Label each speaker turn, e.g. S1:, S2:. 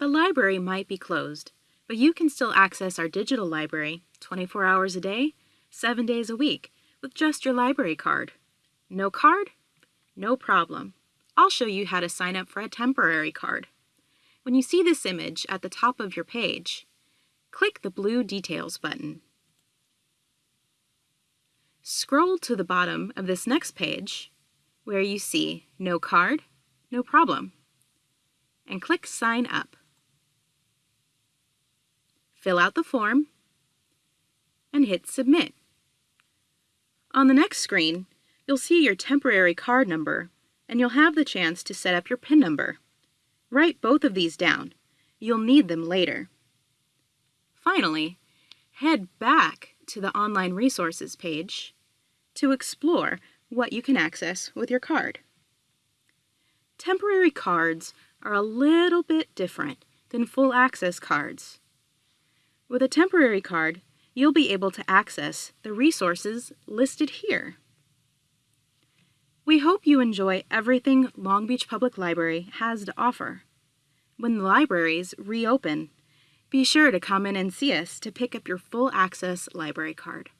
S1: The library might be closed, but you can still access our digital library 24 hours a day, 7 days a week with just your library card. No card? No problem. I'll show you how to sign up for a temporary card. When you see this image at the top of your page, click the blue Details button. Scroll to the bottom of this next page where you see No Card, No Problem, and click Sign Up. Fill out the form and hit Submit. On the next screen, you'll see your temporary card number and you'll have the chance to set up your PIN number. Write both of these down. You'll need them later. Finally, head back to the Online Resources page to explore what you can access with your card. Temporary cards are a little bit different than full access cards. With a temporary card, you'll be able to access the resources listed here. We hope you enjoy everything Long Beach Public Library has to offer. When the libraries reopen, be sure to come in and see us to pick up your full access library card.